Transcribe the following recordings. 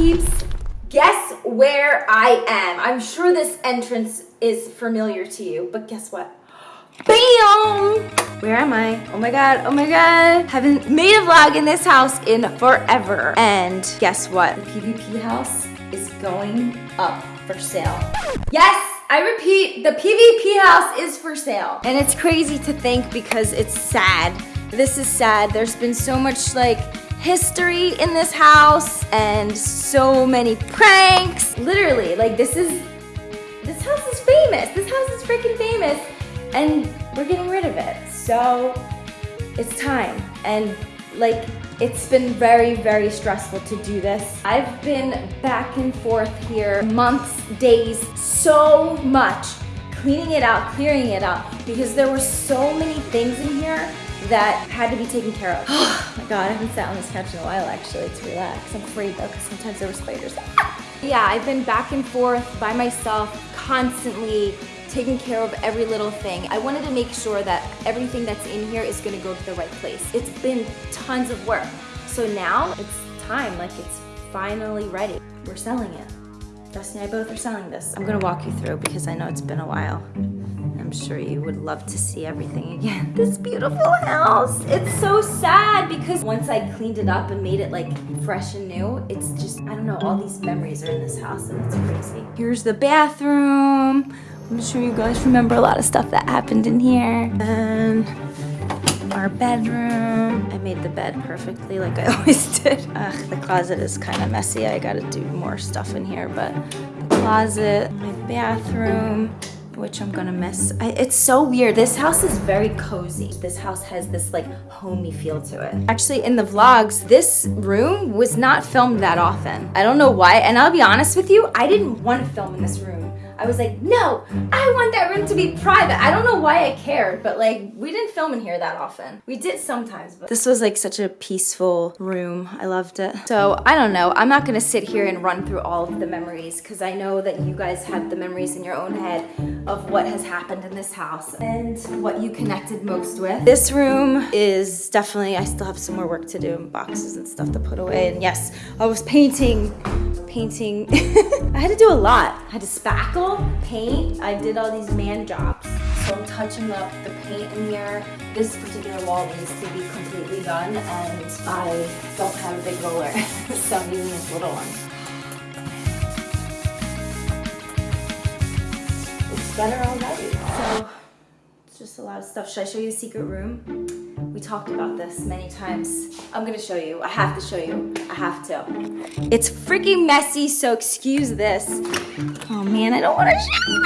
peeps? Guess where I am? I'm sure this entrance is familiar to you, but guess what? BAM! Where am I? Oh my god, oh my god. Haven't made a vlog in this house in forever. And guess what? The PvP house is going up for sale. Yes, I repeat, the PvP house is for sale. And it's crazy to think because it's sad. This is sad. There's been so much like history in this house and so many pranks. Literally, like this is, this house is famous. This house is freaking famous and we're getting rid of it. So it's time. And like, it's been very, very stressful to do this. I've been back and forth here months, days, so much, cleaning it out, clearing it out, because there were so many things in here that had to be taken care of. Oh my God, I haven't sat on this couch in a while actually to relax. I'm afraid though, because sometimes there were spiders. yeah, I've been back and forth by myself, constantly taking care of every little thing. I wanted to make sure that everything that's in here is gonna go to the right place. It's been tons of work. So now it's time, like it's finally ready. We're selling it. Dusty and I both are selling this. I'm gonna walk you through because I know it's been a while. I'm sure you would love to see everything again. This beautiful house. It's so sad because once I cleaned it up and made it like fresh and new, it's just, I don't know, all these memories are in this house and it's crazy. Here's the bathroom. I'm sure you guys remember a lot of stuff that happened in here. And our bedroom. I made the bed perfectly like I always did. Ugh, the closet is kind of messy. I gotta do more stuff in here, but the closet, my bathroom, which I'm gonna miss. I, it's so weird. This house is very cozy. This house has this like homey feel to it. Actually, in the vlogs, this room was not filmed that often. I don't know why, and I'll be honest with you, I didn't want to film in this room. I was like, no, I want that room to be private. I don't know why I cared, but like, we didn't film in here that often. We did sometimes, but this was like such a peaceful room. I loved it. So I don't know. I'm not gonna sit here and run through all of the memories because I know that you guys have the memories in your own head of what has happened in this house and what you connected most with. This room is definitely, I still have some more work to do and boxes and stuff to put away. And yes, I was painting painting. I had to do a lot. I had to spackle, paint. I did all these man jobs. So I'm touching up the paint in here. This particular wall needs to be completely done and I don't have a big roller. so I'm using this little one. It's better already. So it's just a lot of stuff. Should I show you the secret room? We talked about this many times. I'm gonna show you. I have to show you. I have to. It's freaking messy, so excuse this. Oh man, I don't wanna show you.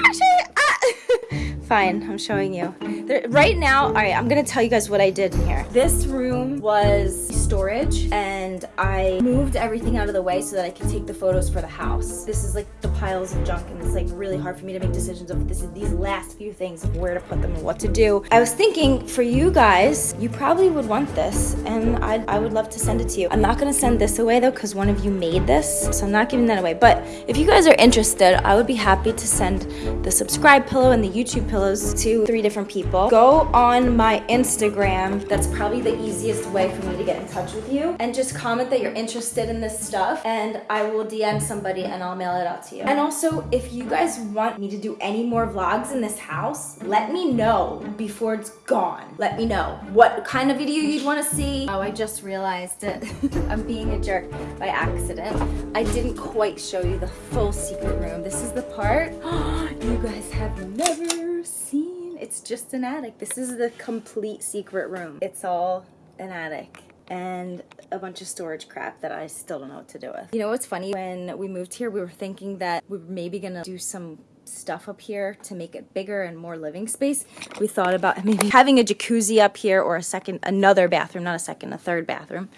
Ah. Fine, I'm showing you. There, right now, all right, I'm gonna tell you guys what I did in here. This room was storage and I moved everything out of the way so that I could take the photos for the house. This is like the piles of junk and it's like really hard for me to make decisions of this these last few things where to put them and what to do. I was thinking for you guys, you probably would want this and I, I would love to send it to you. I'm not gonna send this away though because one of you made this, so I'm not giving that away. But if you guys are interested, I would be happy to send the subscribe pillow and the YouTube pillows to three different people. Go on my Instagram. That's probably the easiest way for me to get in touch with you. And just comment that you're interested in this stuff and I will DM somebody and I'll mail it out to you. And also, if you guys want me to do any more vlogs in this house, let me know before it's gone. Let me know what kind of video you'd want to see. Oh, I just realized it. I'm being a jerk by accident. I didn't quite show you the full secret room. This is the part you guys have never seen. It's just an attic. This is the complete secret room. It's all an attic and a bunch of storage crap that I still don't know what to do with. You know what's funny? When we moved here, we were thinking that we were maybe gonna do some stuff up here to make it bigger and more living space. We thought about maybe having a jacuzzi up here or a second, another bathroom, not a second, a third bathroom.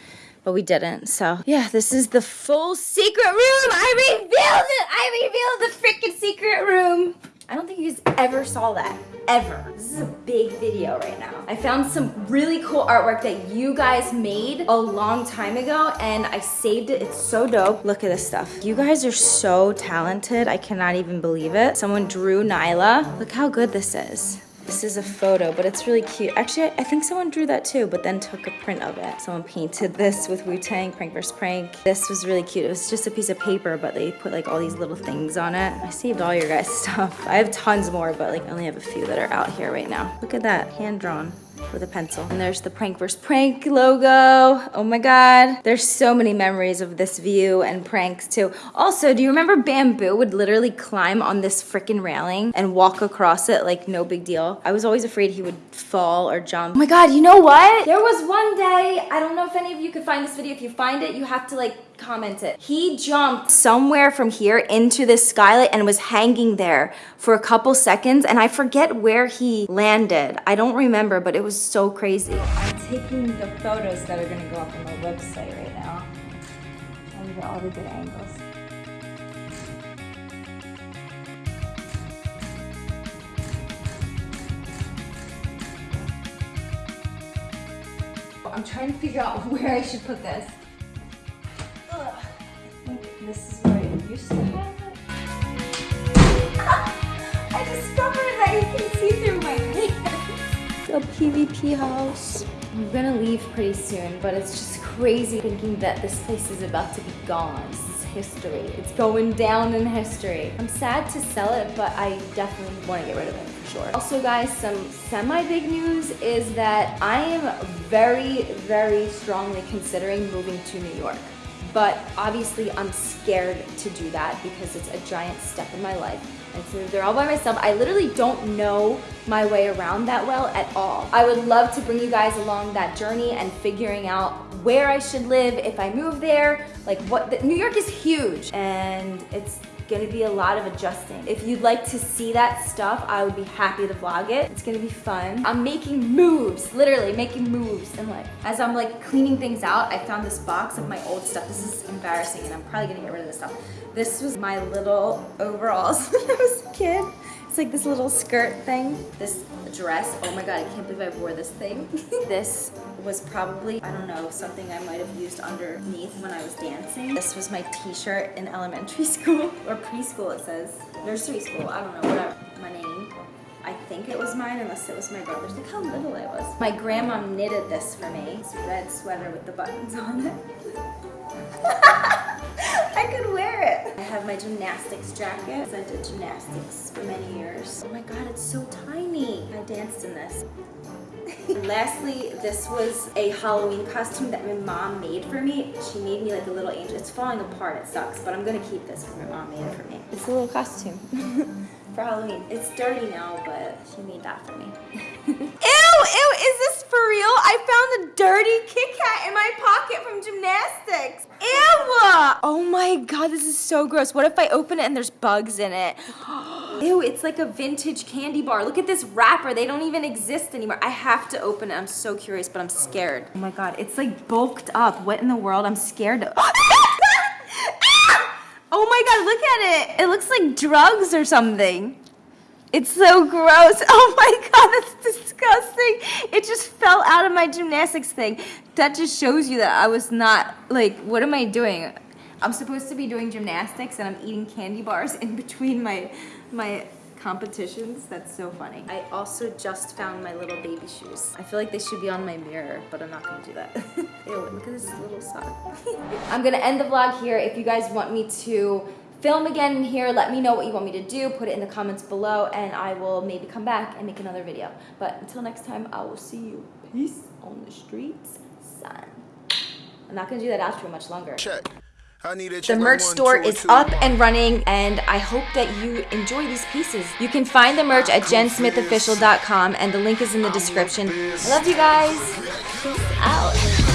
But we didn't, so yeah, this is the full secret room! I revealed it! I revealed the freaking secret room! I don't think you guys ever saw that, ever. This is a big video right now. I found some really cool artwork that you guys made a long time ago and I saved it. It's so dope. Look at this stuff. You guys are so talented. I cannot even believe it. Someone drew Nyla. Look how good this is. This is a photo, but it's really cute. Actually, I think someone drew that too, but then took a print of it. Someone painted this with Wu-Tang, Prank vs. Prank. This was really cute. It was just a piece of paper, but they put like all these little things on it. I saved all your guys' stuff. I have tons more, but like I only have a few that are out here right now. Look at that, hand drawn with a pencil. And there's the Prank vs. Prank logo. Oh my God. There's so many memories of this view and pranks too. Also, do you remember Bamboo would literally climb on this freaking railing and walk across it like no big deal? I was always afraid he would fall or jump. Oh my God, you know what? There was one day, I don't know if any of you could find this video. If you find it, you have to like comment it. He jumped somewhere from here into this skylight and was hanging there for a couple seconds and I forget where he landed. I don't remember, but it was so crazy. I'm taking the photos that are gonna go up on my website right now. And get all the good angles. I'm trying to figure out where I should put this. This is where I used to have it. I discovered that you can see through my hands. A PvP house. I'm gonna leave pretty soon, but it's just crazy thinking that this place is about to be gone. This is history. It's going down in history. I'm sad to sell it, but I definitely want to get rid of it for sure. Also guys, some semi-big news is that I am very, very strongly considering moving to New York. But obviously I'm scared to do that because it's a giant step in my life. And to there all by myself, I literally don't know my way around that well at all. I would love to bring you guys along that journey and figuring out where I should live if I move there. Like what, the, New York is huge and it's gonna be a lot of adjusting. If you'd like to see that stuff, I would be happy to vlog it. It's gonna be fun. I'm making moves, literally making moves in life. As I'm like cleaning things out, I found this box of my old stuff. This is embarrassing and I'm probably gonna get rid of this stuff. This was my little overalls when I was a kid. It's like this little skirt thing. This dress, oh my god, I can't believe I wore this thing. this was probably, I don't know, something I might have used underneath when I was dancing. This was my t-shirt in elementary school, or preschool it says. Nursery school, I don't know, whatever. My name. I think it was mine unless it was my brother's. Look how little I was. My grandma knitted this for me. This red sweater with the buttons on it. I could wear it. I have my gymnastics jacket. I did gymnastics for many years. Oh my god, it's so tiny. I danced in this. Lastly, this was a Halloween costume that my mom made for me. She made me like a little angel. It's falling apart, it sucks, but I'm gonna keep this because my mom made it for me. It's a little costume for Halloween. It's dirty now, but she made that for me. ew, ew, is this for real? I found a dirty Kit Kat in my pocket from gymnastics. Oh my god, this is so gross. What if I open it and there's bugs in it? Ew, it's like a vintage candy bar. Look at this wrapper. They don't even exist anymore. I have to open it. I'm so curious, but I'm scared. Oh my god, it's like bulked up. What in the world? I'm scared. To ah! oh my god, look at it. It looks like drugs or something. It's so gross. Oh my god, that's disgusting. It just fell out of my gymnastics thing. That just shows you that I was not, like, what am I doing? I'm supposed to be doing gymnastics and I'm eating candy bars in between my, my competitions. That's so funny. I also just found my little baby shoes. I feel like they should be on my mirror, but I'm not gonna do that. Ew, look at this little sock. I'm gonna end the vlog here. If you guys want me to film again in here. Let me know what you want me to do. Put it in the comments below and I will maybe come back and make another video. But until next time, I will see you. Peace on the streets, son. I'm not going to do that outro much longer. Check. The merch store is up and running, and I hope that you enjoy these pieces. You can find the merch at jensmithofficial.com, and the link is in the description. I love you guys. Peace out.